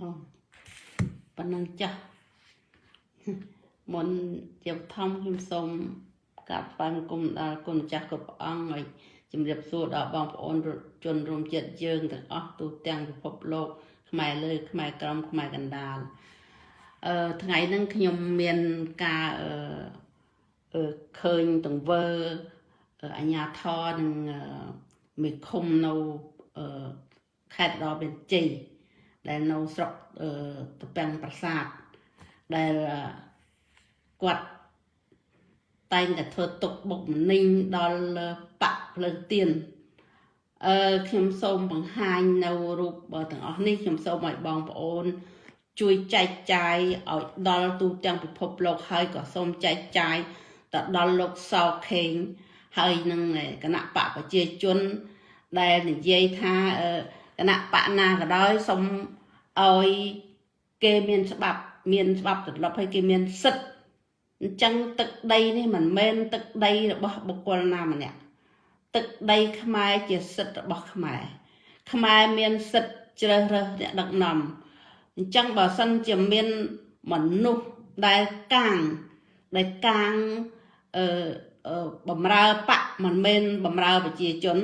បងប៉ុណ្ណឹងចាស់មុនជាបឋមខ្ញុំសូមក្រាបថ្វាយបង្គំដល់គុណម្ចាស់គ្រប់ព្រះអង្គហើយជំរាបសួរដល់បងប្អូនជនរួមជាតិយើងទាំងអស់ទូទាំងពិភពលោក ខ្មែរលើ ខ្មែរក្រមខ្មែរកណ្ដាលអឺថ្ងៃហ្នឹងខ្ញុំមានការអឺអឺឃើញទង្វើអញ្ញាធរនឹងមេឃុំនៅអឺខេត្តរបៀនជ័យ ដែលនៅស្រុកអឺតពាំងប្រាសាទដែលគាត់តែងតែធ្វើទុកបុកម្នេញដល់បកភ្លើងទៀនអឺខ្ញុំសូមបង្ហាញនៅរូបទាំងអស់នេះខ្ញុំសូមឲ្យបងប្អូន ជួយចែកចាយឲ្យដល់ទូទាំងពិភពលោកហើយក៏សូមចែកចាយទៅដល់លោកសោខេងហើយនឹងគណៈបកប្រជាជនដែលនិយាយថាគណៈបកណាក៏ដោយសូម ឲ្យគេមានច្បាប់មានច្បាប់ទម្លាប់ហើយគេមានសិទ្ធិអញ្ចឹងទឹកដីនេះមិនមែនទឹកដីរបស់បុគ្គលណាម្នាក់ទឹកដីខ្មែរជាសិទ្ធិរបស់ខ្មែរខ្មែរមានសិទ្ធិជ្រើសរើសអ្នកដឹកនាំអញ្ចឹងបើសិនជាមានមនុស្សដែលកាងដែលកាងអឺបំរើបកមិនមែនបំរើប្រជាជន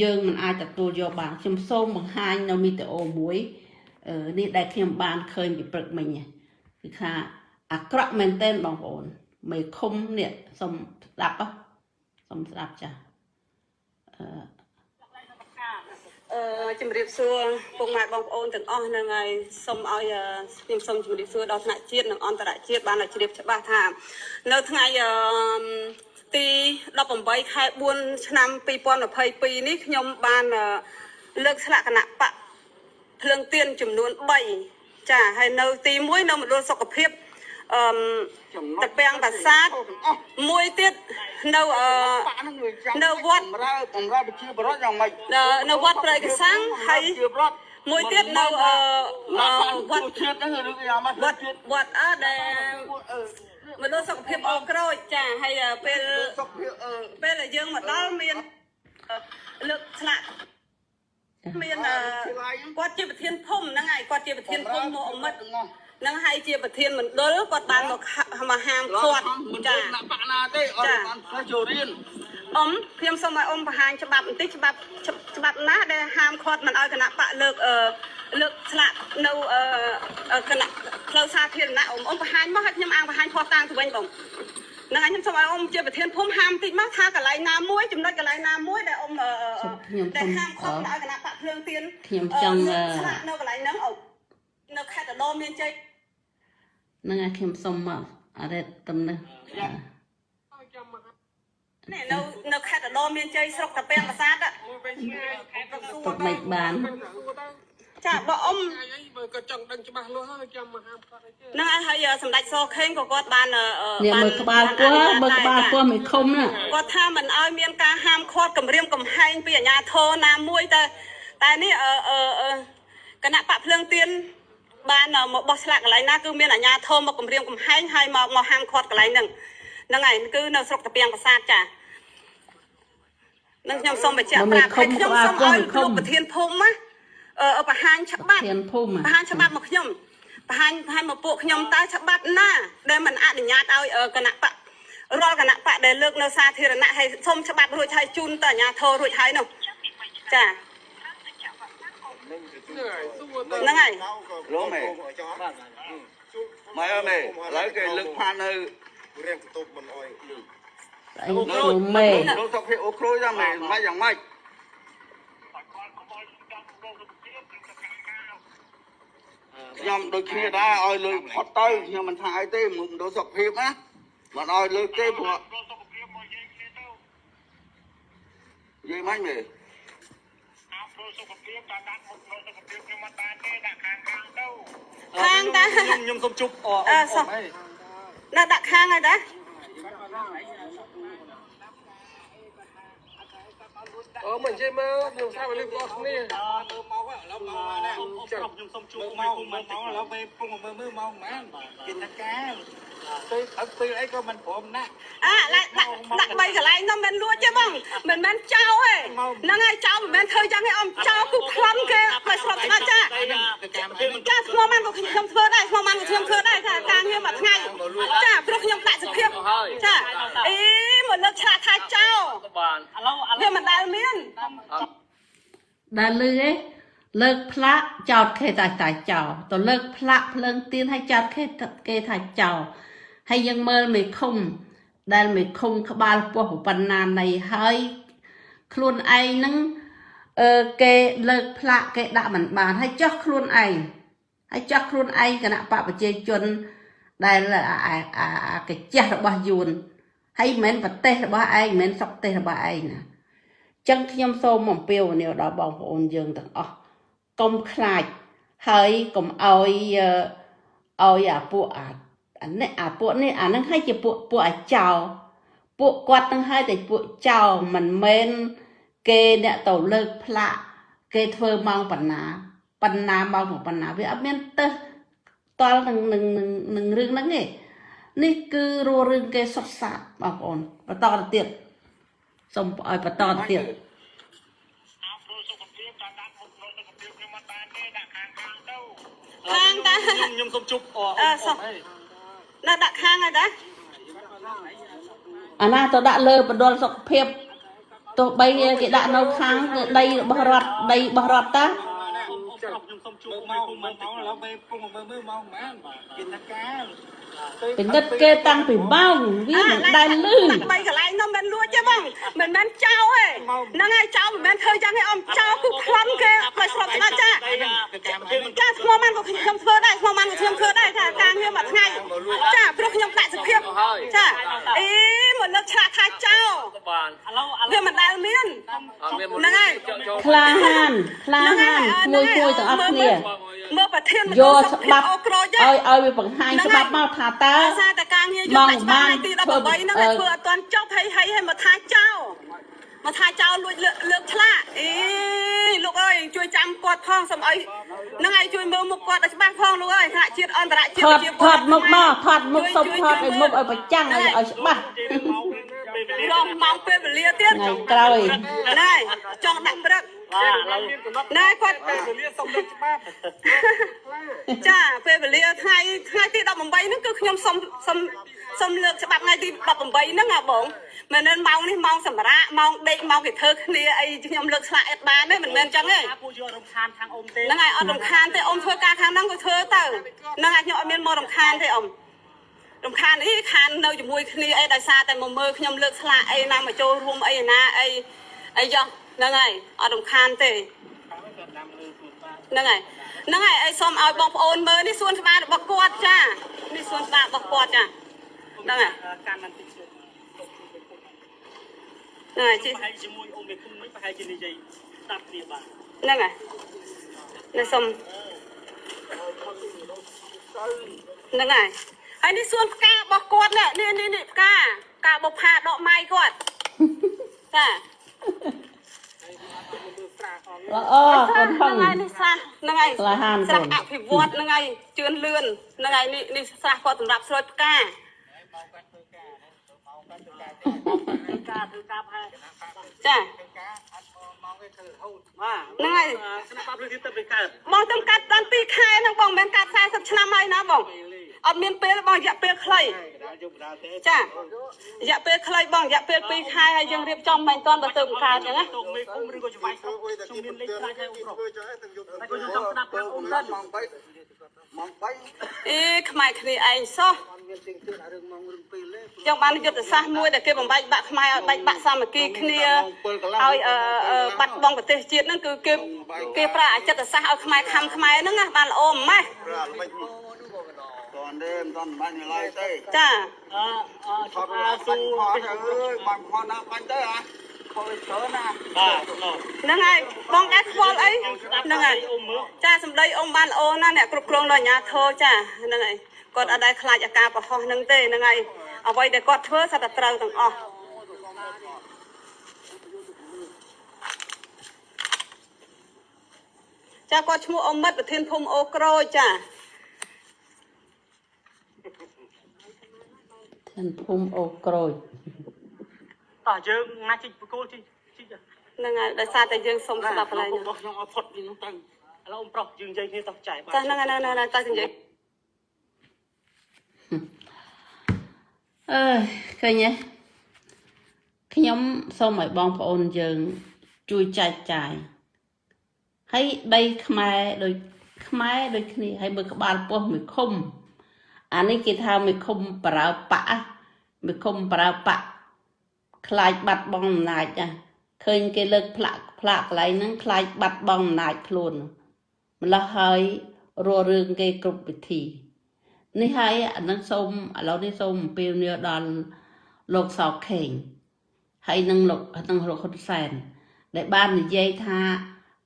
យើងមិនអាចទទួលយកបានខ្ញុំសូមបង្ហាញនៅវីដេអូមួយ នេះដែលខ្ញុំបានឃើញពីព្រឹកមិញគឺថាអាក្រក់មែនទែនបងប្អូនមេឃុំនេះសុំស្ដាប់សុំស្ដាប់ចាអឺអឺជំរាបសួរពុកម៉ែបងប្អូនទាំងអស់ហ្នឹងហើយសូមឲ្យខ្ញុំសូមជំរាបសួរដល់ថ្នាក់ជាតិនិងអន្តរជាតិបានឲ្យជ្រាបច្បាស់ថា នៅថ្ងៃអឺទី18ខែ4ឆ្នាំ2022នេះខ្ញុំបានលើកស្លាកគណៈបក ភ្លើងទៀនចំនួន3ចាហើយនៅទី1នៅមណ្ឌលសុខភាពអឺតពាំងប្រាសាទមួយទៀតនៅអឺនៅវត្តបំរើបំរើប្រជាពលរដ្ឋយ៉ាងម៉េចនៅវត្តព្រៃកសាំងហើយមួយទៀតនៅអឺវត្តជាតិហ្នឹងឬយ៉ាងម៉េចវត្តវត្តអើដែលមណ្ឌលសុខភាពអក្រូចចាហើយពេលសុខភាពពេលដែលយើងមកដល់មានលើកឆ្លាក់ មានគាត់ជាប្រធានភូមិហ្នឹងហើយគាត់ជាប្រធានភូមិមកអមិតនឹងហើយជាប្រធានមណ្ឌលគាត់បានមកមកហាមគាត់ចាណាបកណាទេអត់បានធ្វើចូលរៀនអ៊ំខ្ញុំសូមឲ្យអ៊ំបង្ហាញច្បាប់បន្តិចច្បាប់ច្បាប់ណាដែលហាមឃាត់មិនឲ្យគណៈបកលើកអឺលើកស្លាកនៅអឺគណៈផ្លូវសាធារណៈអ៊ំអ៊ំបង្ហាញមកឲ្យខ្ញុំអាងបង្ហាញខុសតាំងទៅវិញបង នឹងខ្ញុំសូមឲ្យអ៊ំជាប្រធានភូមិហាមតិចមកថាកន្លែងណាមួយចំណុចកន្លែងណាមួយដែលអ៊ំដែលហាមឃាត់ឲ្យគណៈបកភ្លើងទៀនខ្ញុំចង់ស្លាកនៅកន្លែងហ្នឹងអ៊ំនៅខេត្តដុំមានជ័យនឹងឲ្យខ្ញុំសុំមកអរិទ្ធតំណឹងនេះនៅនៅខេត្តដមមានជ័យស្រុកតាពាំងប្រាសាទទុកមិនបាន ចាបើអ៊ំបើក៏ចង់ដឹងច្បាស់លាស់ហើយចាំមកហាមគាត់អីទេហ្នឹងហើយសម្ដេចសខេងក៏គាត់បានបានមើលក្បាលគោះមើលក្បាលគោះមិនខុំណាគាត់ថាមិនឲ្យមានការហាមឃាត់គម្រាមកំហែងពីអាជ្ញាធរណាមួយតែតែនេះអឺគណៈបកភ្លើងទៀនបានមកបោះឆ្លាក់កន្លែងណាគឺមានអាជ្ញាធរមកគម្រាមកំហែងហើយមកមកហាមឃាត់កន្លែងហ្នឹងហ្នឹងហើយគឺនៅស្រុកតាពាំងប្រាសាទចានឹងខ្ញុំសូមបញ្ជាក់ប្រាប់ហើយខ្ញុំសូមឲ្យលោកប្រធានភូមិណាអឺ បង្ហាញច្បាប់បង្ហាញច្បាប់មកខ្ញុំបង្ហាញបង្ហាញមកពួកខ្ញុំតើច្បាប់ណា ដែលមិនអនុញ្ញាតឲ្យគណៈបករាល់គណៈបកដែលលើកនៅសាធារណៈហើយសុំច្បាប់រួចហើយជូនទៅអាជ្ញាធររួចហើយនោះចាហ្នឹងហើយរមែម៉ែអើមេឥឡូវគេលើកផាននៅរៀងបន្ទប់មិនអោយអីគ្រូមេលោកសុខភាពអូគ្រូយ៉ាងម៉េចម៉េចយ៉ាងម៉េច ខ្ញុំដូចគ្នាដែរឲ្យលើផុតទៅខ្ញុំមិនថាអីទេមកដល់សុខភាពណាមិនឲ្យលើទេព្រោះនិយាយមិនមែនសុខភាពតែដាក់មុខនៅសុខភាពខ្ញុំមិនបានទេដាក់ខាងខាងទៅខាងតាខ្ញុំខ្ញុំសុំជប់អអសុំណាដាក់ខាងហើយតា អឺមិននិយាយមើលខ្ញុំស្រាប់លឺបងគ្នាមើលមកឥឡូវមកណាប្រុសខ្ញុំសុំជួបមកមកមកឥឡូវពេលពុំមើលមើលមកមែនគេថាការទៅអត់ពេលអីក៏មិនព្រមណាស់អាដាក់ដាក់ដាក់បីកន្លែងនោះមិនលួចទេបងមិនមែនចោលទេហ្នឹងហើយចោលមិនមែនធ្វើយ៉ាងនេះអមចោលគឺប្លន់គេមកស្រុកស្ដាច់ចាចាស្មោះម៉ាន់ក៏ខ្ញុំធ្វើដែរស្មោះម៉ាន់ក៏ខ្ញុំធ្វើដែរថាការងារមួយថ្ងៃចាព្រោះខ្ញុំដាក់សុភាពចាអី មកលើកឆ្លាក់ថាចោលបានឥឡូវឥឡូវវាមិនដែលមានដែលលឺឯងលើកផ្លាកចោតគេតែតែចោលទៅលើកផ្លាកភ្លើងទៀនឲ្យចោតគេគេថាចោលហើយយើងមើលមេឃុំ ដែលមេឃុំក្បាលពោះប៉ុណ្ណានៃហើយខ្លួនឯងហ្នឹងអឺគេលើកផ្លាកគេដាក់មិនបានហើយចោះខ្លួនឯងហើយចោះខ្លួនឯងគណៈបកប្រជាជនដែលអាអាអាអាកាជះរបស់យួន ហើយមិនមែនប្រទេសរបស់ឯងមិនមែនស្រុកទេសរបស់ឯងណាចឹងខ្ញុំសូមអំពាវនាវដល់បងប្អូនយើងទាំងអស់កុំខ្លាចហើយកុំឲ្យអឺឲ្យអាពួកអាអានេះអាពួកនេះអានឹងឲ្យជាពួកពួកអាចោពួកគាត់នឹងឲ្យតែពួកចោមិនមែនគេអ្នកទៅលើកផ្លាកគេធ្វើម៉ោងបណ្ណាបណ្ណាម៉ោងបណ្ណាវាអត់មានទៅតល់នឹងនឹងនឹងនឹងរឿងហ្នឹងទេ នេះគឺរស់រឿងគេសុខសាន្តបងប្អូនបន្តទៅទៀតសូមឲ្យបន្តទៅទៀតអាប់រូសុខភាពតាមដាក់មុខរូសុខភាពខ្ញុំមិនបានទេដាក់ខាងខាងទៅខាងតាខ្ញុំខ្ញុំសុំជួបអអឺសុខនៅដាក់ខាងហើយតាអាណាទៅដាក់លើបណ្ដុលសុខភាពទោះបីគេដាក់នៅខាងដីរបស់រដ្ឋដីរបស់រដ្ឋតា ខ្ញុំសុំជួបមកមកមកឥឡូវពេលពុំមើលមើលមកមែនគេថាការពិនិត្យគេតាំងពីម៉ោងវាមិនដែលលឺដាក់បីកន្លែងនោះមិនលួចទេបងមិនមែនចោលទេហ្នឹងហើយចោលមិនមែនធ្វើយ៉ាងនេះអមចោលគឺប្លន់គេមកស្រុកស្ដាច់ចាចាស្មោះម៉ាន់ក៏ខ្ញុំធ្វើដែរស្មោះម៉ាន់ក៏ខ្ញុំធ្វើដែរថាការងារមួយថ្ងៃចាព្រោះខ្ញុំដាក់សុភាពចាអីមកលើកឆ្លាក់ថាចោលបានឥឡូវឥឡូវវាមិនដែលមានអត់មានហ្នឹងហើយចូលក្លាហានក្លាហានមួយមួយទាំងអស់គ្នាមើលប្រធានយកច្បាប់អូក្រូចឲ្យឲ្យវាបង្ហាញច្បាប់មកថាតើដោយសារតែការងារយកតែច្បាប់ថ្ងៃទី13ហ្នឹងឲ្យធ្វើអត់ទាន់ចប់ហើយហើយឲ្យមកថាចោលមកថាចោលលួចលើកលើកឆ្លាក់អីលោកអើយជួយចាំគាត់ផងសូមឲ្យហ្នឹងហើយជួយមើលមុខគាត់ឲ្យច្បាស់ផងលោកអើយថ្នាក់ជាតិអន្តរជាតិថតថតមុខមកថតមុខសុំថតឲ្យមុខឲ្យប្រចាំងឲ្យឲ្យច្បាស់រងម៉ោងពេលវេលាទៀតថ្ងៃក្រោយណែចង់ដាក់ព្រឹកបាទឥឡូវ ណែគាត់ពេលវេលាសុំលើកច្បាប់ចាពេលវេលាថ្ងៃថ្ងៃទី18ហ្នឹងគឺខ្ញុំសុំសុំសុំលើកច្បាប់ថ្ងៃទី18ហ្នឹងអាបងមិនមែនម៉ោងនេះម៉ោងសម្រាប់ម៉ោងដេកម៉ោងគេធ្វើគ្នាអីខ្ញុំលើកឆ្លាក់អត់បានទេមិនមែនអញ្ចឹងទេថាពួកយើងរំខានខាងអ៊ំទេហ្នឹងហើយអត់រំខានទេអ៊ំធ្វើការខាងហ្នឹងក៏ធ្វើទៅហ្នឹងហើយខ្ញុំអត់មានមករំខានទេអ៊ំរំខានអីខាននៅជាមួយគ្នាអីដោយសារតែមកមើលខ្ញុំលើកឆ្លាក់អីណាមកចូលរួមអីណាអីអីចុះ ហ្នឹងហើយអត់រំខានទេហ្នឹងហើយហ្នឹងហើយអីសូមឲ្យបងប្អូនមើលនេះសួនច្បាររបស់គាត់ចានេះសួនច្បាររបស់គាត់ចាហ្នឹងហើយកាន់មិនតិចទៀតហ្នឹងហើយជីប្រហែលជាមួយអ៊ំមេគុំមិនប្រហែលជានិយាយស្ដាប់គ្នាបាទហ្នឹងហើយនេះសូមហ្នឹងហើយហើយនេះសួនផ្ការបស់គាត់នេះនេះនេះនេះផ្កាផ្កាបុកផាដកម៉ៃគាត់ចា ល្អកូនហឹងហ្នឹងហើយនេះស្រះហ្នឹងហើយក្លាហានស្រះកូនអភិវឌ្ឍហ្នឹងហើយជឿនលឿនហ្នឹងហើយនេះនេះស្រះគាត់សម្រាប់ស្រោចផ្កាការធ្វើការផែចាបាទហ្នឹងហើយស្នាប់រឿងទៀតទៅកើតបងទៅកាត់ដល់2ខែហ្នឹងបងមិនមែនកាត់40ឆ្នាំហើយណាបង អត់មានពេលបងរយៈពេលខ្លីដល់យកបដាទេចារយៈពេលខ្លីបងរយៈពេល2ខែហើយយើងរៀបចំមិនតាន់បើទៅបង្កើតអញ្ចឹងណាតុកមេគុំឬក៏ច្បាយស្រុកខ្ញុំមានលេខខ្លាចឲ្យអ៊ំប្រុសតែក៏ខ្ញុំចង់ស្ដាប់ខាងអ៊ំទៅម៉ោង3ម៉ោង3អេខ្មែរគ្នាឯងសោះចឹងបានយុទ្ធសាស្ត្រមួយដែលគេបំបែកបាក់ខ្មែរឲ្យបែកបាក់សាមគ្គីគ្នាឲ្យអឺអឺបាត់បង់ប្រទេសជាតិហ្នឹងគឺគេគេប្រើអចិត្តសាស្ត្រឲ្យខ្មែរខំខ្មែរហ្នឹងណាបានល្អម៉េះ ប្រាល្បិចតនទេមិនតនបាញ់ឡើយទេចាអឺអឺថឆាតប់អាអាស៊ូស៊ូអើពេយញអ៊ំប្រុសបាញ់ខណាបាញ់ទៅអាខលច្រើនណាបាទណោះហ្នឹងហើយបងដែរខ្វល់អីហ្នឹងហើយអ៊ំមើលចាសម្ដីអ៊ំបានល្អណាស់អ្នកគ្រប់គ្រងដល់អាជ្ញាធរចាហ្នឹងហើយគាត់អត់ដែលខ្លាចអាការប្រហោះហ្នឹងទេហ្នឹងហើយអ្វីដែលគាត់ធ្វើសត្វតែត្រូវទាំងអស់ចាគាត់ឈ្មោះអមិតប្រធានភូមិអូក្រូចចា ធានភូមិអូក្រូចតោះយើងណាជីកបកគោលជីកជីកហ្នឹងហើយដោយសារតែយើងសុំស្ដាប់កន្លែងហ្នឹងរបស់ខ្ញុំឲ្យផុតពីនោះទៅឥឡូវអ៊ំប្រុសយើងនិយាយគ្នាតោះចែកបានចាហ្នឹងហើយហ្នឹងហើយតែនិយាយអើយឃើញទេខ្ញុំសូមឲ្យបងប្អូនយើងជួយចែកចាយហើយដីខ្មែរដូចខ្មែរដូចគ្នាហើយមើលក្បាលពោះមួយឃុំ អានេះគេថាមួយឃុំប្រើបាក់មួយឃុំប្រើបាក់ខ្លាចបាត់បង់អំណាចណាឃើញគេលើកផ្លាក់ផ្លាក់កន្លែងហ្នឹងខ្លាចបាត់បង់អំណាចខ្លួនម្ល៉េះហើយរស់រឿងគេគ្រប់វិធី នេះហើយអានឹងសូមឥឡូវនេះសូមអំពាវនាវដល់លោកសោកខេងហើយនឹងលោកនឹងលោកហ៊ុនសែនដែលបាននិយាយថា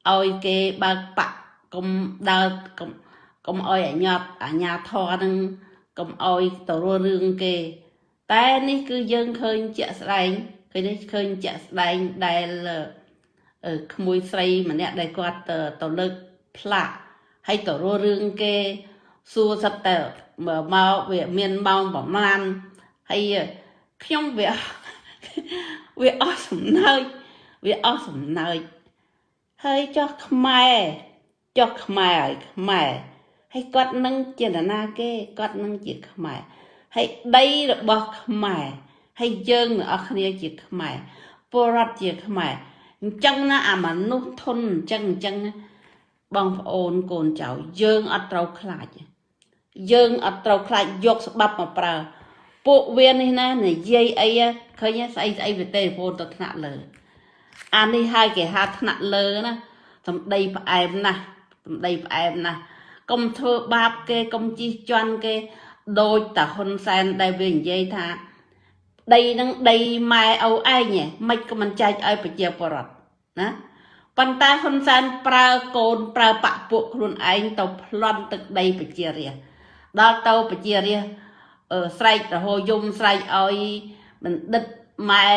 ឲ្យគេបើកបាក់កុំដើរកុំកុំឲ្យអញ្ញត់អញ្ញាធរនឹង កុំឲ្យទៅរស់រឿងគេ តែនេះគឺយើងឃើញជាក់ស្ដែងឃើញនេះឃើញជាក់ស្ដែងដែលអឺក្មួយស្រីម្នាក់ដែលគាត់ទៅទៅលើកផ្លាកហើយទៅរស់រឿងគេសួរសិតតែមកមកវាមានម៉ោងប្រមាណហើយខ្ញុំវាវាអស់សំណើចវាអស់សំណើចហើយចោះខ្មែរចោះខ្មែរហើយខ្មែរ ហើយគាត់នឹងចេតនាគេគាត់នឹងជាខ្មែរហើយដីរបស់ខ្មែរហើយយើងទាំងអស់គ្នាជាខ្មែរពលរដ្ឋជាខ្មែរអញ្ចឹងណាអាមនុស្សធន់អញ្ចឹងអញ្ចឹងណាបងប្អូនកូនចៅយើងអត់ត្រូវខ្លាចទេយើងអត់ត្រូវខ្លាចយកច្បាប់មកប្រើពួកវានេះណានិយាយអីឃើញស្អីស្អីវាទេពូនទៅថ្នាក់លើអានេះហើយគេហៅថ្នាក់លើណាសំដីផ្អែមណាស់សំដីផ្អែមណាស់ កុំធ្វើបាបគេកុំជិះជាន់គេដូចតាហ៊ុនសែនដែលវានិយាយថាដីនឹងដីម៉ែឪឯងហ៎មិនក៏មិនចែកឲ្យប្រជាពលរដ្ឋណាប៉ុន្តែហ៊ុនសែនប្រើកូនប្រើបាក់ពួកខ្លួនឯងទៅប្លន់ទឹកដីប្រជារាស្ត្រដល់ទៅប្រជារាស្ត្រអឺស្រែករហូយំស្រែកឲ្យបណ្ឌិតម៉ែ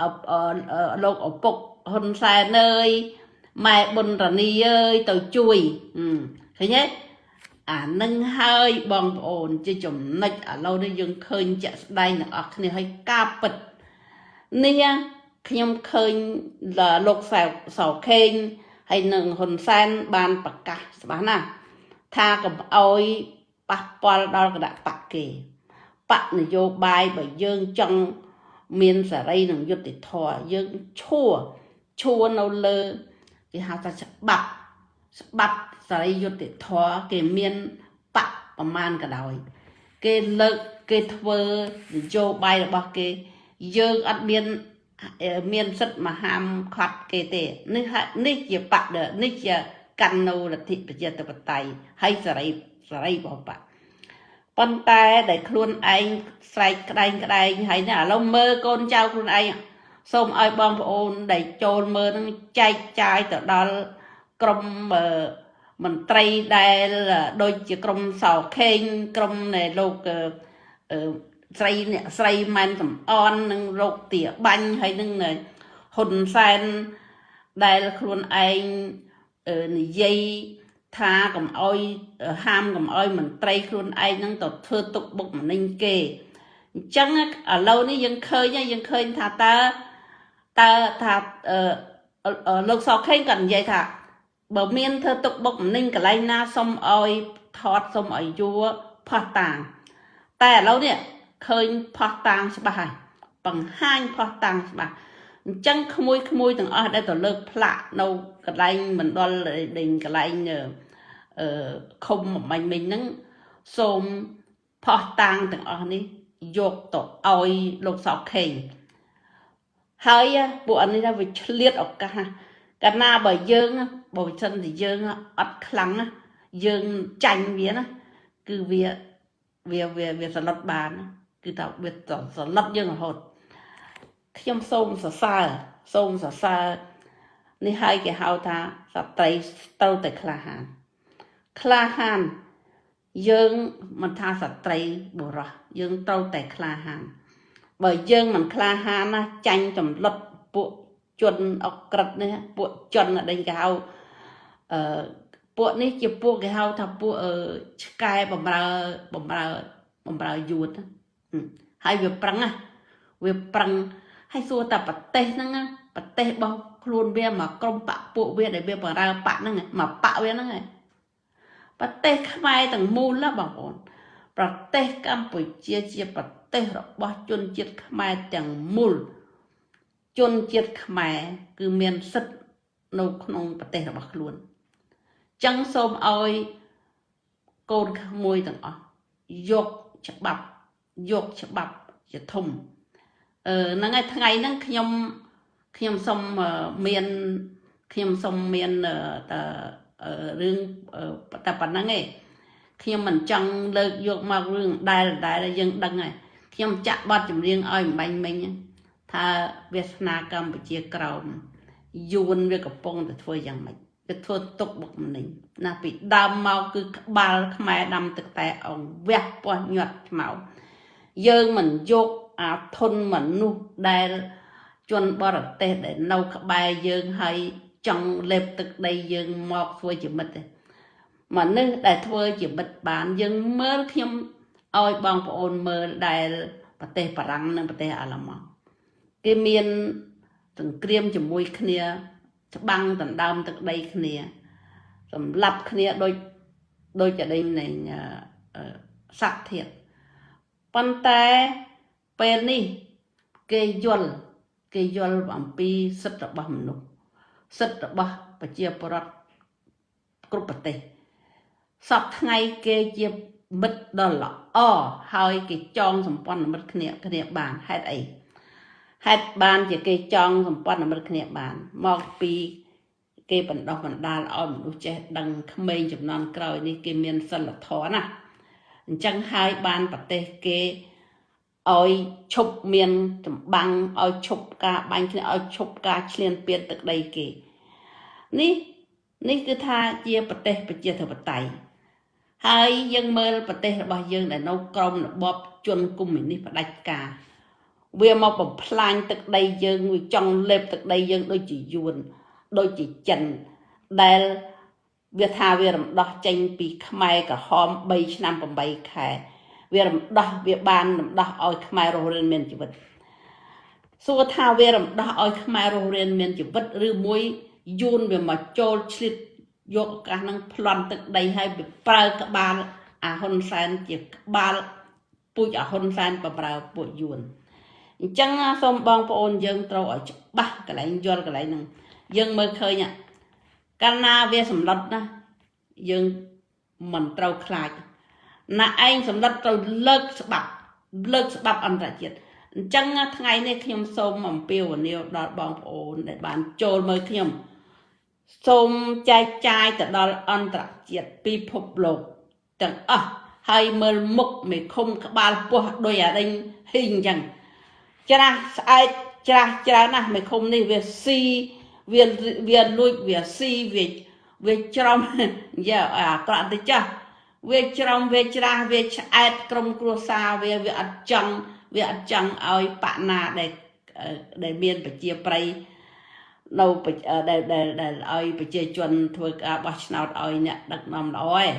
អអអលោកឪពុកហ៊ុនសែនអើយម៉ែប៊ុនរនីអើយទៅជួយហឹមឃើញទេ អានឹងហើយបងប្អូនជាចំណុចឥឡូវនេះយើងឃើញជាក់ស្ដែងទាំងអស់គ្នាហើយការពិតនេះខ្ញុំឃើញលោកសៅសៅខេងហើយនឹងហ៊ុនសែនបានប្រកាសច្បាស់ណាស់ថាកុំអោយប៉ះពាល់ដល់គណៈបកគេបកនយោបាយបើយើងចង់មានសេរីនិងយុត្តិធម៌យើងឈួរឈួរនៅលើគេហៅថាច្បាប់ច្បាប់ សេរីយុត្តិធម៌គេមានបកប្រមាណក៏ដោយ គេលើកគេធ្វើនយោបាយរបស់គេ យើងអត់មានមានសិទ្ធិមហាមឃាត់គេទេនេះហើយនេះជាបកនេះជាកាន់នៅលទ្ធិប្រជាធិបតេយ្យហើយសេរីសេរីរបស់បកប៉ុន្តែដែលខ្លួនឯងស្រែកក្តែងក្តែងហើយនេះឥឡូវមើលកូនចៅខ្លួនឯងសូមឲ្យបងប្អូនដែលចូលមើលនឹងចែកចាយទៅដល់ក្រុម មន្ត្រីដែលដូចជាក្រុមសោខេងក្រុមនៃលោកស្រីអ្នកស្រីម៉ែនសំអននិងលោកទាបាញ់ហើយនឹងហ៊ុនសែនដែលខ្លួនឯងនិយាយថាកុំអោយហាមកុំអោយមន្ត្រីខ្លួនឯងហ្នឹងទៅធ្វើទុកបុកម្នេញគេអញ្ចឹងឥឡូវនេះយើងឃើញយើងឃើញថាតើតើថាលោកសខេងក៏និយាយថា បើមានធ្វើទុកបុកម្នេញកន្លែងណាសុំអោយថតសុំអោយយួរផោះតាង តែឥឡូវនេះឃើញផោះតាងច្បាស់ហើយបង្ហាញផោះតាំងច្បាស់អញ្ចឹងក្មួយក្មួយទាំងអស់ដែលទៅលើកផ្លាក់នៅកន្លែងមណ្ឌលដេញកន្លែងអឺឃុំមាញ់មិញហ្នឹងសូមផោះតាំងទាំងអស់នេះយកទៅឲ្យលោកសោកខេងហើយពួកអានេះថាវាឆ្លៀតឱកាស កាលណាបើយើងបើមិនសិនតែយើងអត់ខ្លាំងយើងចាញ់វាណាគឺវាវាវាវាសន្លត់បាន គឺថាវាសន្លត់យើងរហូតខ្ញុំសូមសរសើរសូមសរសើរនេះហើយគេហៅថាស្ត្រីត្រូវតែក្លាហានក្លាហានយើងមិនថាស្ត្រីបុរសយើងត្រូវតែក្លាហានបើយើងមិនក្លាហានណាចាញ់ចម្លុតពួក ជនអក្រិតនេះពួកជនដែលគេហៅអឺពួកនេះជាពួកគេហៅថាពួកអឺឆ្កែបំរើបំរើបំរើយួនណាហឹមហើយវាប្រឹងណាវាប្រឹងហើយសួរតែប្រទេសហ្នឹងណាប្រទេសរបស់ខ្លួនវាមកក្រុមបកពួកវាដែលវាបរើបកហ្នឹងមកបកវាហ្នឹងឯងប្រទេសខ្មែរទាំងមូលណាបងប្អូនប្រទេសកម្ពុជាជាប្រទេសរបស់ជនជាតិខ្មែរទាំងមូល ជនជាតិខ្មែរគឺមានសិទ្ធិនៅក្នុងប្រទេសរបស់ខ្លួនចឹងសូមឲ្យកូនក្មួយទាំងអស់យកច្បាប់យកច្បាប់ជាធំអឺហ្នឹងហើយថ្ងៃហ្នឹងខ្ញុំខ្ញុំសូមមានខ្ញុំសូមមានតរឿងតែប៉ុណ្្នឹងឯងខ្ញុំមិនចង់លើកយកមករឿងដែលដែលយើងដឹងហើយខ្ញុំចាក់បទចម្រៀងឲ្យម្បាញ់មិញ ថាវាសនាកម្ពុជាក្រោមយួនវាកំពុងតែធ្វើយ៉ាងម៉េចវាធ្វើទុកបុកម្នេញណាពីដើមមកគឺក្បាលខ្មែរដាំទឹកតែអងវះពោះញាត់ខ្មៅយើងមិនយកអាធនមនុស្សដែលជនបរទេសដែលនៅក្បែរយើងហើយចង់លេបទឹកដីយើងមកធ្វើជាមិត្តទេមនុស្សដែលធ្វើជាមិត្តបានយើងមើលខ្ញុំឲ្យបងប្អូនមើលដែលប្រទេសបារាំងនិងប្រទេសអាល្លឺម៉ង់ គេមានសង្គ្រាមជាមួយគ្នា ច្បាំងដណ្ដើមទឹកដីគ្នាសម្លាប់គ្នាដូចដូចចដេញនៃស័កធាតប៉ុន្តែពេលនេះគេយល់គេយល់អំពីសិទ្ធិរបស់មនុស្សសិទ្ធិរបស់ប្រជាពលរដ្ឋគ្រប់ប្រទេសសពថ្ងៃគេជាមិត្តដ៏ល្អហើយគេចងសម្ព័ន្ធមិត្តគ្នាគ្នាបានហេតុអី ហេតុបានជាគេចងសម្ព័ន្ធមិត្តគ្នាបាន មកពីគេបណ្ដោះបណ្ដាលឲ្យមនុស្សចេះដឹងក្មេងចំនួនក្រោយនេះគេមានសិលធម៌ណាអញ្ចឹងហើយបានប្រទេសគេឲ្យឈប់មានចម្បាំងឲ្យឈប់ការបាញ់គ្នាឲ្យឈប់ការឈ្លានពានទឹកដីគេនេះនេះគឺថាជាប្រទេសប្រជាធិបតេយ្យហើយយើងមើលប្រទេសរបស់យើងដែលនៅក្រោមរបបជនកុម្មុយនីសផ្ដាច់ការ វាមកបំផ្លាញទឹកដីយើងវាចង់លេបទឹកដីយើងដូចជាយួនដូចជាចិនដែលវាថាវារំដោះចេញពីខ្មែរក្រហម3ឆ្នាំ8ខែវារំដោះវាបានរំដោះឲ្យខ្មែររស់រានមានជីវិតសួរថាវារំដោះឲ្យខ្មែររស់រានមានជីវិតឬមួយយួនវាមកចូលឆ្លៀតយកឱកាសហ្នឹងប្លន់ទឹកដីឲ្យវាប្រើក្បាលអាហ៊ុនសែនជាក្បាលពូជអាហ៊ុនសែនបប្រើពួកយួន អញ្ចឹងសូមបងប្អូនយើងត្រូវឲ្យច្បាស់កន្លែងយល់កន្លែងហ្នឹងយើងមើលឃើញកាលណាវាសម្លុតណាយើងមិនត្រូវខ្លាចណាឯងសម្លុតត្រូវលើកច្បាប់លើកច្បាប់អន្តរជាតិអញ្ចឹងថ្ងៃនេះខ្ញុំសូមអំពាវនាវដល់បងប្អូនដែលបានចូលមើលខ្ញុំសូមចែកចាយទៅដល់អន្តរជាតិពិភពលោកទាំងអស់ហើយមើលមុខមេឃុំក្បាលពោះដោយអារិញហ៊ីងអញ្ចឹង ច្រាស់ស្អែកច្រាស់ច្រើនណាស់មេឃុំនេះវាស៊ីវាវាលួចវាស៊ីវាវាច្រំយ៉ាអាក្រក់ទៅចាស់វាច្រំវាច្រាស់វាឆ្អែតក្រុមគ្រួសារវាវាអត់ចង់វាអត់ចង់ឲ្យបណាដែលដែលមានប្រជាប្រិយនៅដែលដែលដែលឲ្យប្រជាជនធ្វើការបោះឆ្នោតឲ្យអ្នកដឹកនាំល្អឯង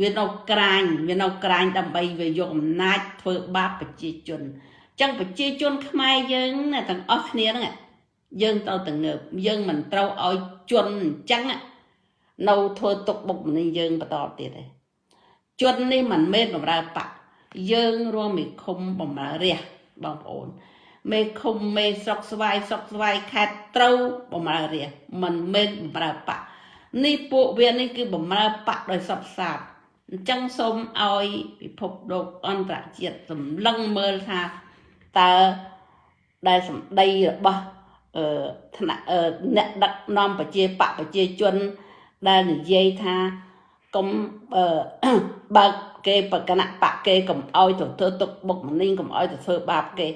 វានៅក្រាញវានៅក្រាញដើម្បីវាយកអំណាចធ្វើបាបប្រជាជនអញ្ចឹងប្រជាជនខ្មែរយើងទាំងអស់គ្នាហ្នឹងយើងត្រូវតែងើបយើងមិនត្រូវឲ្យជន់អញ្ចឹងនៅធ្វើទុកបុកម្នេញយើងបន្តទៀតទេជន់នេះមិនមែនបំរើបកយើងរួមមេឃុំបំរើរះបងប្អូនមេឃុំមេស្រុកស្វាយស្រុកស្វាយខេត្តត្រូវបំរើរះមិនមែនបំរើបកនេះពួកវានេះគឺបំរើបកដោយសពសាបអញ្ចឹងសូមឲ្យពិភពលោកអន្តរជាតិសម្លឹងមើលថា តើដែលសម្ដីរបស់អឺថ្នាក់អ្នកដឹកនាំប្រជាបកប្រជាជនដែលនិយាយថាកុំអឺបើកគេបកណបកគេកុំអោយទៅធ្វើទុកបុកម្នេញកុំអោយទៅធ្វើបាបគេ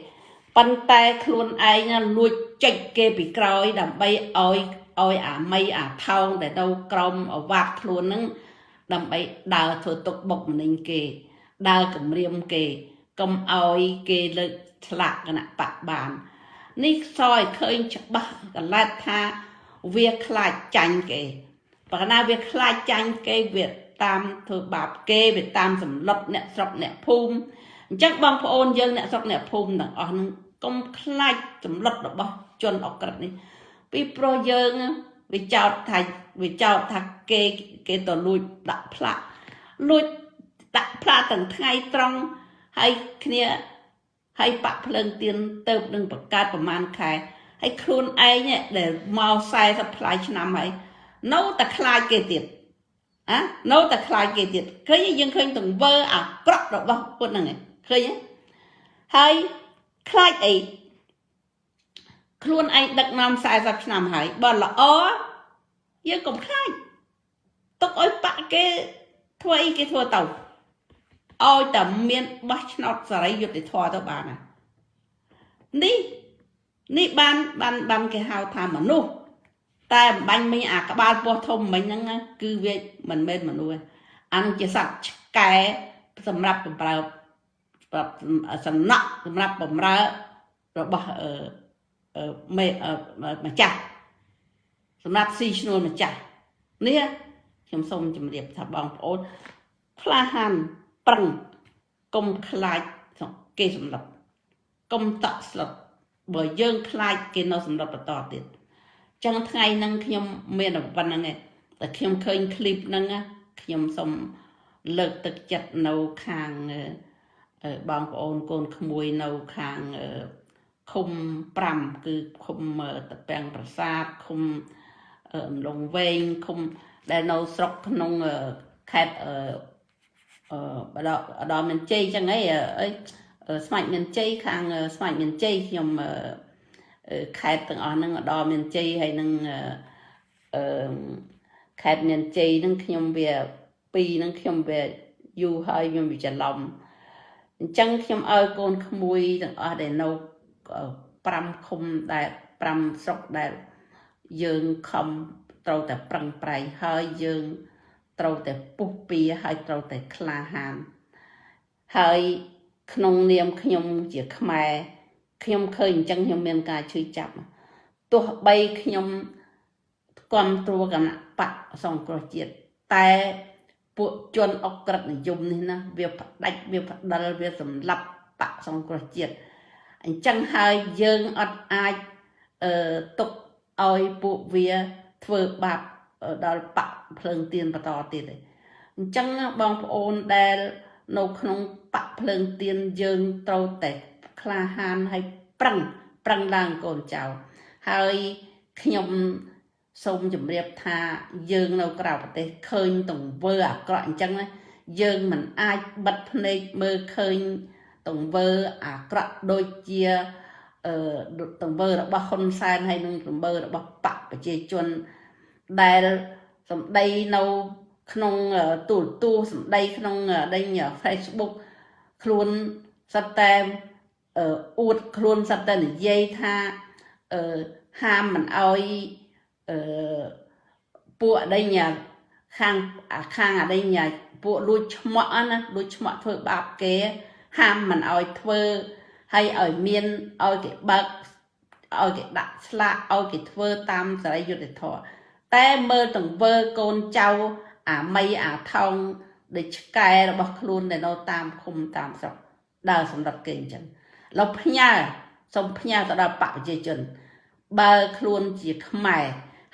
ប៉ុន្តែខ្លួនឯងលួចចេញគេពីក្រោយដើម្បីឲ្យឲ្យអាមីអាថោងដែលនៅក្រោមអវាត់ខ្លួនហ្នឹងដើម្បីដើរធ្វើទុកបុកម្នេញគេដើរគម្រាមគេ កុំឲ្យគេលើកឆ្លាក់គណៈបកបាននេះសឲ្យឃើញច្បាស់កលែតថាវាខ្លាចចាញ់គេបើកាលណាវាខ្លាចចាញ់គេវាតាមធ្វើបាបគេវាតាមសម្លុតអ្នកស្រុកអ្នកភូមិអញ្ចឹងបងប្អូនយើងអ្នកស្រុកអ្នកភូមិទាំងអស់ហ្នឹងកុំខ្លាចសម្លុតរបស់ជនអក្រិតនេះពីព្រោះយើងវាចោតថាវាចោតថាគេគេទៅលួចដាក់ផ្លាកលួចដាក់ផ្លាកទាំងថ្ងៃត្រង់ ហើយគ្នាហើយបាក់ភ្លើងទៀនទៅនឹងបង្កើតប្រហែលខែហើយខ្លួនឯងដែលមក40ផ្លាយឆ្នាំហើយនៅតែខ្លាចគេទៀតអានៅតែខ្លាចគេទៀតឃើញយើងឃើញទង្វើអាក្រក់របស់ពុទ្ធហ្នឹងឯងឃើញទេហើយខ្លាចអីខ្លួនឯងដឹកនាំ40ឆ្នាំហើយបើល្អយើងកុំខ្លាចទុកឲ្យបាក់គេធ្វើអីគេធ្វើទៅ ឲ្យតែមានបោះឆ្នោតសេរីយុត្តិធម៌ទៅបានណានេះនេះបានបានបានគេហៅថាមនុស្សតែអំបញ្ញមិញអាក្បាលពោះធំមិញហ្នឹងណាគឺវាមិនមែនមនុស្សទេអានឹងជាសត្វឆ្កែសម្រាប់បំរើសំណក់សម្រាប់បំរើរបស់អឺមេម្ចាស់សម្រាប់ស៊ីឈ្នួលម្ចាស់នេះខ្ញុំសូមជម្រាបថាបងប្អូនក្លាហាន ប្រឹងកុំខ្លាចគេសម្លាប់កុំតក់ស្លុតបើយើងខ្លាចគេនៅសម្លាប់បន្តទៀតចឹងថ្ងៃហ្នឹងខ្ញុំមានប៉ុណ្្នឹងឯងតែខ្ញុំឃើញឃ្លីបហ្នឹងខ្ញុំសូមលើកទឹកចិត្តនៅខាងបងប្អូនកូនក្មួយនៅខាងឃុំ5គឺឃុំតពាំងប្រាសាទឃុំអំឡុងវែងឃុំដែលនៅស្រុកក្នុងខេត្ត អឺអឺអដល់មានជ័យចឹងហីអីស្មាច់មានជ័យខាងស្មាច់មានជ័យខ្ញុំខេត្តទាំងអស់ហ្នឹងដល់មានជ័យហើយនឹងអឺខេត្តមានជ័យហ្នឹងខ្ញុំវាពីរហ្នឹងខ្ញុំវាយូរហើយខ្ញុំវាច្រឡំអញ្ចឹងខ្ញុំឲ្យកូនក្មួយទាំងអស់ដែលនៅ5ឃុំដែល5ស្រុកដែលយើងខំត្រូវតែប្រឹងប្រែងហើយយើង ត្រូវតែពុះពៀហើយត្រូវតែក្លាហានហើយក្នុងនាមខ្ញុំជាខ្មែរខ្ញុំឃើញអញ្ចឹងខ្ញុំមានការឈឺចាប់ទោះបីខ្ញុំគ្រប់គ្រងគណៈបកសង្គ្រោះជាតិតែពួកជនអក្រិតនិយមនេះណាវាផ្ដាច់វាផ្ដិលវាសម្លាប់បកសង្គ្រោះជាតិអញ្ចឹងហើយយើងអត់អាចអឺទុកឲ្យពួកវាធ្វើបាប ដល់បកភ្លើងទៀនបន្តទៀតទេអញ្ចឹងបងប្អូនដែលនៅក្នុងបកភ្លើងទៀនយើងត្រូវតែក្លាហានហើយប្រឹងប្រឹងឡើងកូនចៅហើយខ្ញុំសូមជម្រាបថាយើងនៅក្រៅប្រទេសឃើញទង្វើអាក្រក់អញ្ចឹងណាយើងមិនអាចបិទភ្នែកមើលឃើញទង្វើអាក្រក់ដូចជាអឺទង្វើរបស់ហ៊ុនសែនហើយនិងទង្វើរបស់បកប្រជាជន ដែលសម្ដីនៅក្នុងទូរទស្សន៍សម្ដីក្នុងដេញ Facebook ខ្លួនសិតតែអួតខ្លួនសិតតែនិយាយថាអឺហាមមិនអោយអឺពួកអដេញខាងខាងអដេញពួកលួចឆ្មក់ណាលួចឆ្មក់ធ្វើបាបគេ ហាមមិនអោយធ្វើហើយឲ្យមានឲ្យគេបើកឲ្យគេដាក់ស្លាកឲ្យគេធ្វើតាមសេរីយុត្តិធម៌ តែមើលទង្វើកូនចៅអាមីអាថោងដូចឆ្កែរបស់ខ្លួននៅតាមឃុំតាមស្រុកដើរសម្រាប់គេអញ្ចឹងឡើយផ្ញើសូមផ្ញើទៅដល់ប្រជាជន បើខ្លួនជាខ្មែរ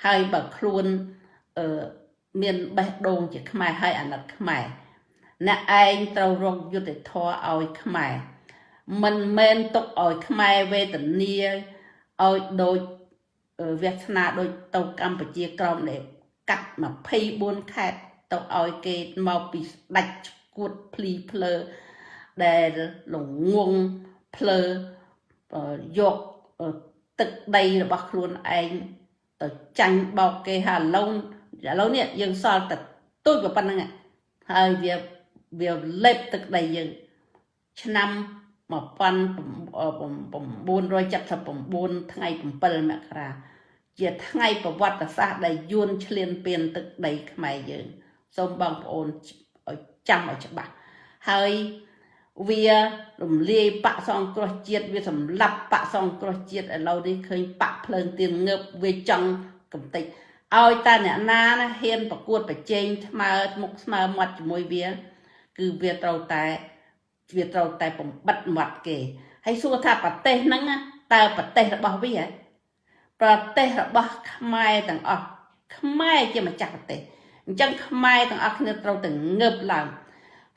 ហើយបើខ្លួនអឺមានបេះដូងជាខ្មែរហើយអាណិតខ្មែរអ្នកឯងត្រូវរកយុត្តិធម៌ឲ្យខ្មែរមិនមែនទុកឲ្យខ្មែរវេទនាឲ្យដូច វាសនាដូចទៅកម្ពុជាក្រមនេះកាត់24ខេត្តទៅឲ្យគេមកពីស្ដាច់ឈួតភ្លីភ្លើដែលលងងភ្លើយកទឹកដីរបស់ខ្លួនឯងទៅចាញ់បោកគេហើយឥឡូវឥឡូវនេះយើងសល់តែទូចប៉ុណ្្នឹងហើយវាវាលេបទឹកដីយើងឆ្នាំ 1979ថ្ងៃ7មករាជាថ្ងៃប្រវត្តិសាស្ត្រដែលយួនឈ្លានពានទឹកដីខ្មែរយើងសូមបងប្អូនឲ្យចាំឲ្យច្បាស់ហើយវារំលាយបកសង្គ្រោះជាតិវាសម្លាប់បកសង្គ្រោះជាតិឥឡូវនេះឃើញបកភ្លើងទៀនងើបវាចង់កំតិចឲ្យតែអ្នកណាណាហ៊ានប្រកួតប្រជែងស្មើមុខស្មើមាត់ជាមួយវា គឺវាត្រូវតែ វាត្រូវតែបំបិតមាត់គេហើយសួរថាប្រទេសហ្នឹងណាតើប្រទេសរបស់វាហ៎ប្រទេសរបស់ខ្មែរទាំងអស់ខ្មែរជាម្ចាស់ប្រទេសអញ្ចឹងខ្មែរទាំងអស់គ្នាត្រូវតែងើបឡើង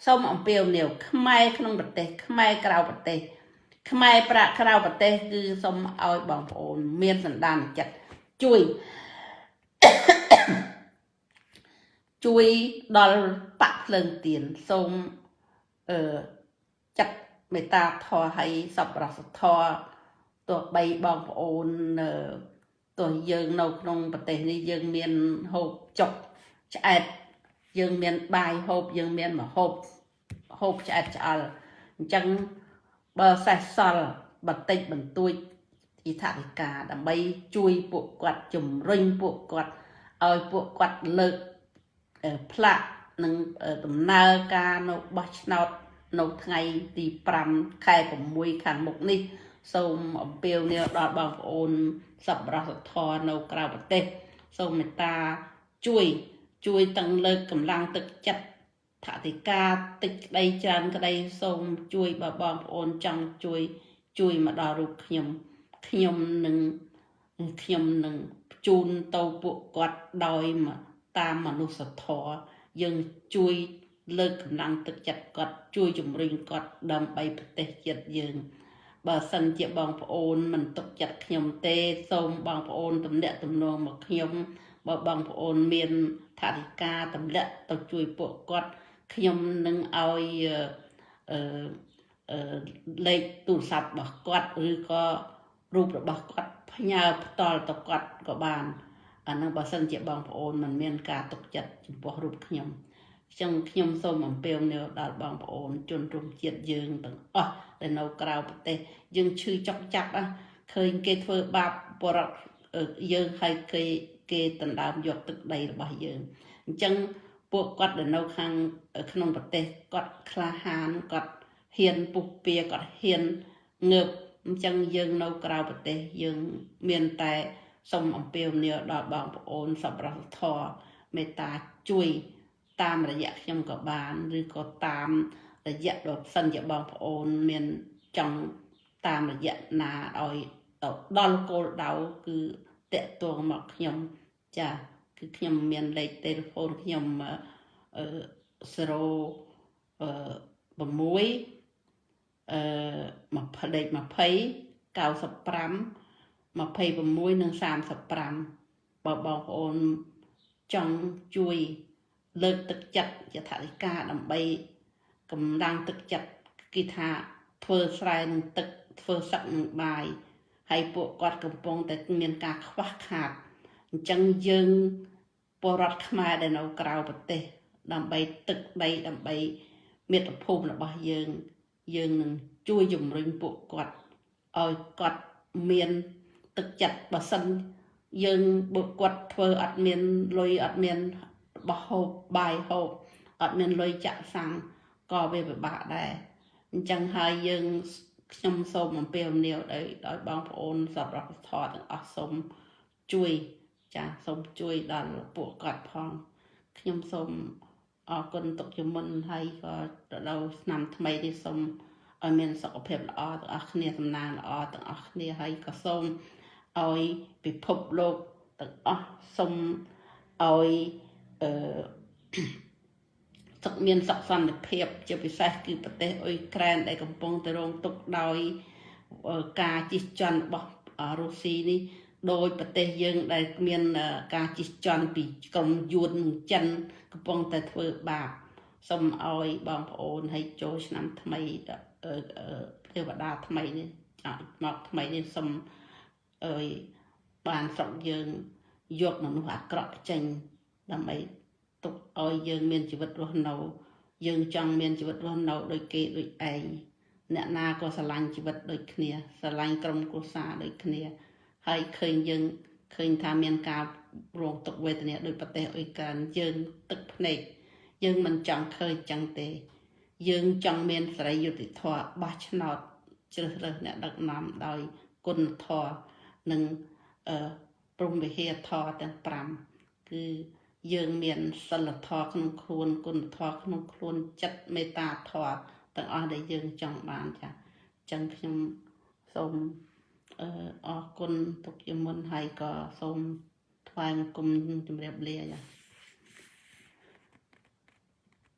សូមអំពាវនាវខ្មែរក្នុងប្រទេសខ្មែរក្រៅប្រទេសខ្មែរប្រាក់ក្រៅប្រទេសគឺសូមឲ្យបងប្អូនមានសន្តានចិត្តជួយជួយដល់បាក់ភ្លើងទៀនសូមអឺ ចាត់មេត្តាធម៌ឲ្យសប្បុរសធម៌ទោះបីបងប្អូនអឺទោះយើងនៅក្នុងប្រទេសនេះយើងមានហូបចុកឆ្អែតយើងមានបាយហូបយើងមានម្ហូបហូបឆ្អែតឆ្អល់អញ្ចឹងបើសេះសល់បន្តិចបន្តួចទីថាវិការដើម្បីជួយពួកគាត់ជំរុញពួកគាត់ឲ្យពួកគាត់លើកផ្លាកនឹងដំណើរការនៅបោះឆ្នោត នៅថ្ងៃទី5ខែ6ខាងមុខនេះ សូមអំពាវនាវដល់បងប្អូនសប្បុរសធម៌នៅក្រៅប្រទេស សូមមេត្តាជួយជួយទាំងលើកកម្លាំងទឹកចិត្តថតិកាតិចក្តីច្រើនក្តីសូមជួយបើបងប្អូនចង់ជួយជួយមកដល់រូបខ្ញុំខ្ញុំនឹងខ្ញុំនឹងជូនទៅពួកគាត់ដោយតាមមនុស្សធម៌យើងជួយ លើកកម្លាំងទឹកចិត្តគាត់ជួយជំរុញគាត់ដើម្បីប្រទេសជាតិយើងបើសិនជាបងប្អូនមិនទុកចិត្តខ្ញុំទេសូមបងប្អូនទំនាក់ទំនងមកខ្ញុំបើបងប្អូនមានថាធិការទម្លាក់ទៅជួយពួកគាត់ខ្ញុំនឹងឲ្យអឺលេខទូរស័ព្ទរបស់គាត់ឬក៏រូបរបស់គាត់ផ្ញើផ្ទាល់ទៅគាត់ក៏បានអានឹងបើសិនជាបងប្អូនមិនមានការទុកចិត្តចំពោះរូបខ្ញុំ ចឹងខ្ញុំសូមអំពាវនាវដល់បងប្អូនជនរួមជាតិយើងទាំងអស់ដែលនៅក្រៅប្រទេសយើងឈឺចុកចាប់ឃើញគេធ្វើបាបបរិបយើងហើយគេគេដណ្ដើមយកទឹកដីរបស់យើងអញ្ចឹងពួកគាត់ដែលនៅខាងក្នុងប្រទេសគាត់ក្លាហានគាត់ហ៊ានពុះពៀគាត់ហ៊ានងើបអញ្ចឹងយើងនៅក្រៅប្រទេសយើងមានតែសូមអំពាវនាវដល់បងប្អូនសប្បុរសធម៌មេត្តាជួយ តាមរយៈខ្ញុំក៏បានឬក៏តាមរយៈដល់សិនជាបងប្អូនមានចង់តាមរយៈណាឲ្យទៅដល់គោលដៅគឺតកតងមកខ្ញុំចាគឺខ្ញុំមានលេខទូរស័ព្ទខ្ញុំអឺ0អឺ6អឺ20លេខ20 95 26និង35បើបងប្អូនចង់ជួយ លើកទឹកចិត្តយថាធិការដើម្បីកម្លាំងទឹកចិត្តគេថាធ្វើស្រែនឹងទឹកធ្វើសឹកនឹងបាយហើយពួកគាត់កំពុងតែមានការខ្វះខាតអញ្ចឹងយើងពលរដ្ឋខ្មែរដែលនៅក្រៅប្រទេស ដើម្បីទឹកដីដើម្បីមាតុភូមិរបស់យើង យើងនឹងជួយជំរុញពួកគាត់ឲ្យគាត់មានទឹកចិត្តបើសិនយើងបុគាត់ធ្វើអត់មានលុយអត់មាន បោះហូបបាយហូបអត់មានលុយចាក់សាំងក៏វាពិបាកដែរអញ្ចឹងហើយយើងខ្ញុំសូមអំពាវនាវដោយដោយបងប្អូនសប្បុរសធម៌ទាំងអស់សូមជួយចាសូមជួយដល់ពួកគាត់ផងខ្ញុំសូមអរគុណទុកជាមុនហើយក៏ទៅដល់ឆ្នាំថ្មីនេះសូមឲ្យមានសុខភាពល្អទាំងអស់គ្នាសំណាងល្អទាំងអស់គ្នាហើយក៏សូមឲ្យពិភពលោកទាំងអស់សូមឲ្យ អឺសុខមានសុខសន្តិភាព ជាពិសេសគឺប្រទេសអ៊ុយក្រែនដែលកំពុងតែរងទុក្ខដោយការជិះជាន់របស់រុស្ស៊ីនេះដោយប្រទេសយើងដែលមានការជិះជាន់ពីក្រុមយួននិងចិនកំពុងតែធ្វើបាបសូមឲ្យបងប្អូនឲ្យចូលឆ្នាំថ្មីទេវតាថ្មីនេះមកថ្មីនេះសូមអើយបានស្រុកយើងយកមនុស្សអាក្រក់ចេញ ដើម្បីទុកឲ្យយើងមានជីវិតរស់នៅ យើងចង់មានជីវិតរស់នៅដូចគេដូចឯងអ្នកណាក៏ស្រឡាញ់ជីវិតដូចគ្នាស្រឡាញ់ក្រុមគ្រួសារដូចគ្នា ហើយឃើញយើងឃើញថាមានការរងទុក្ខវេទនាដោយប្រទេសអ៊ុយក្រែនយើងទឹកភ្នែកយើងមិនចង់ឃើញចឹងទេ យើងចង់មានសេរីយុត្តិធម៌បោះឆ្នោតជ្រើសរើសអ្នកដឹកនាំដោយគុណធម៌និងអឺព្រមវិហារធម៌ទាំង5គឺ យើងមានសិលធម៌ក្នុងខ្លួនគុណធម៌ក្នុងខ្លួនចិត្តមេត្តាធម៌ទាំងអស់ដែលយើងចង់បានចាអញ្ចឹងខ្ញុំសូមអឺអរគុណទុកជាមុនហើយក៏សូមថ្វាយបង្គំជម្រាបលាចា